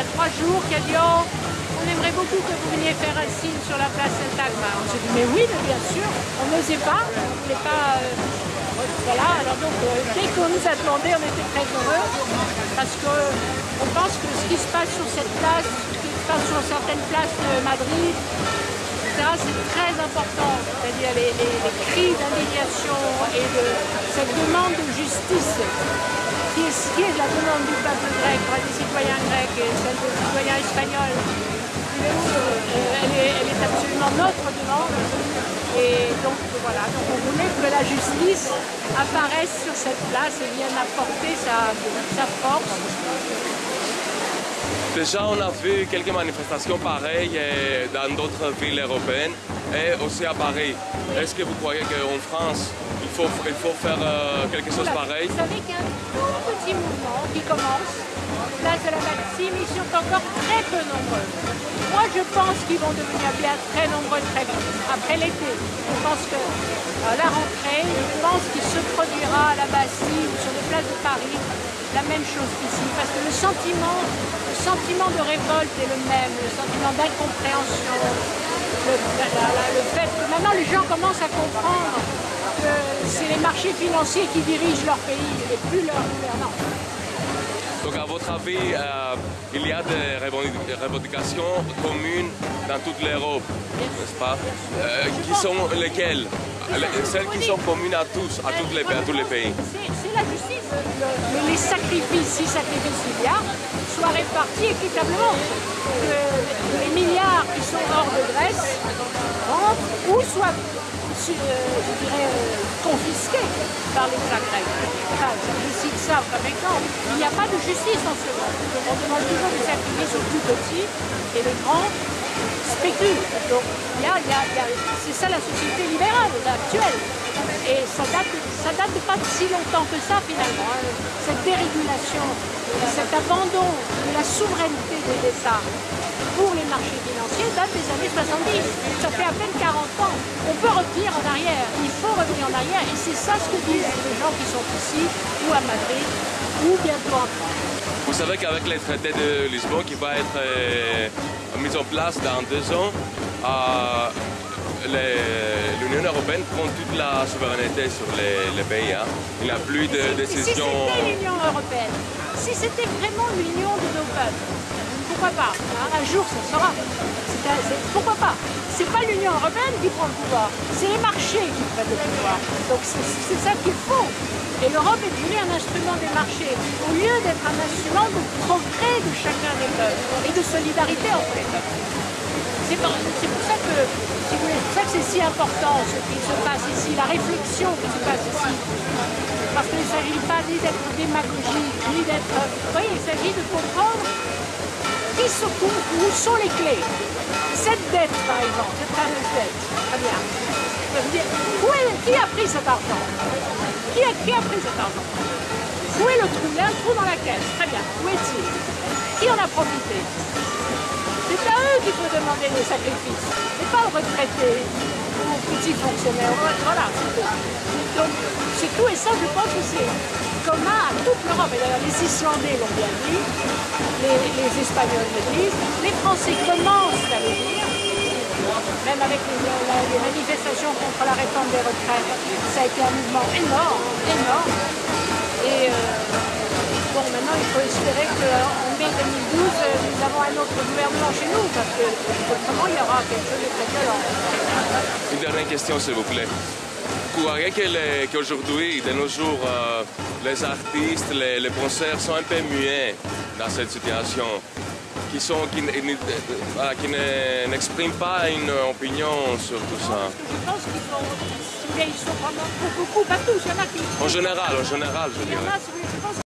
y a trois jours, qui a dit oh, on aimerait beaucoup que vous veniez faire un signe sur la place Saint-Agma. On s'est dit mais oui, bien sûr, on n'osait pas, on voulait pas. Euh, voilà, alors donc euh, dès qu'on nous a demandé, on était très heureux parce qu'on pense que ce qui se passe sur cette place, ce qui se passe sur certaines places de Madrid, c'est très important. C'est-à-dire les, cris d'indignation et de cette demande de justice qui est, qui est la demande du peuple grec, des citoyens grecs et celle des citoyens espagnols. Euh, elle, est, elle, est, absolument notre demande. Et donc voilà, donc on voulait que la justice apparaisse sur cette place et vienne apporter sa, sa force Déjà, on a vu quelques manifestations pareilles euh, dans d'autres villes européennes et aussi à Paris. Est-ce que vous croyez qu'en France, il faut, il faut faire euh, quelque chose pareil Vous savez qu'il y a un tout petit mouvement qui commence, place de la mais ils sont encore très peu nombreux. Moi, je pense qu'ils vont devenir bien très nombreux très vite, après l'été. Je pense que à la rentrée, je pense qu'il se produira à la Bastille ou sur les places de Paris la même chose qu'ici, parce que le sentiment, le sentiment de révolte est le même, le sentiment d'incompréhension, le, fait que maintenant les gens commencent à comprendre c'est les marchés financiers qui dirigent leur pays et plus leur gouvernants. Donc à votre avis, euh, il y a des revendications communes dans toute l'Europe, n'est-ce pas? Euh, Qui sont lesquelles? Celles qui sont communes à tous, à, toutes les, à tous les pays C'est la justice. les sacrifices, si sacrifices il y a, soient répartis équitablement. Que les milliards qui sont hors de Grèce rentrent ou soient je dirais, confisqués par l'État grec. Je cite ça comme exemple. Il n'y a pas de justice en ce monde. On demande toujours des sacrifices aux plus petits et les grands spéculent. Donc, il y a, c'est ça la société libérale actuelle. Et ça date, ça date pas si longtemps que ça finalement. Hein. Cette dérégulation, cet abandon de la souveraineté des États pour les marchés financiers date des années 70. Ça fait à peine 40 ans. On peut revenir en arrière. Il faut revenir en arrière. Et c'est ça ce que disent les gens qui sont ici, ou à Madrid, ou bientôt en France. Vous savez qu'avec les traités de Lisbonne qui va être euh, mis en place dans deux ans, euh, l'Union européenne prend toute la souveraineté sur les, pays. Hein. Il n'y a plus de décision. Si c'était l'Union européenne, si c'était vraiment l'union de nos peuples, pourquoi pas hein, Un jour, ça sera. Pourquoi pas C'est pas l'Union européenne qui prend le pouvoir, c'est les marchés qui prennent le pouvoir. Donc c'est ça qu'il faut. Et l'Europe est devenue un instrument des marchés, au lieu d'être un instrument de progrès de chacun des peuples et de solidarité entre les peuples. C'est pour, ça que, ça que c'est si important ce qui se passe ici, la réflexion qui se passe ici. Parce qu'il ne s'agit pas ni d'être démagogique, ni d'être... Voyez, il s'agit de comprendre se où sont les clés. Cette dette, par exemple, cette fameuse dette, très bien. Où est, qui a pris cet argent? Qui a, qui a pris cet argent? Où est le trou? Il y a un trou dans la caisse, très bien. Où est-il? Qui en a profité? C'est à eux qu'il faut demander des sacrifices, et pas aux retraités ou aux petits fonctionnaires. Voilà, c'est tout. Donc, c'est tout, et ça, je pense que c'est commun à toute l'Europe. Et d'ailleurs, les Islandais l'ont bien dit, les, Espagnols le disent, les Français commencent à le dire, même avec les, manifestations contre la réforme des retraites, ça a été un mouvement énorme, énorme. Et euh, bon, maintenant, il faut espérer qu'en mai 2012, nous avons un autre gouvernement chez nous, parce que autrement, il y aura quelque chose de très violent. Une dernière question, s'il vous plaît. Vous croyez qu'aujourd'hui, de nos jours, euh, les artistes, les, les concerts sont un peu muets dans cette situation qui sont qui, qui n'expriment pas une opinion sur tout ça. Je pense qu'ils sont, ils sont vraiment beaucoup, pas tous, il y en a qui... En général, en général, je dirais.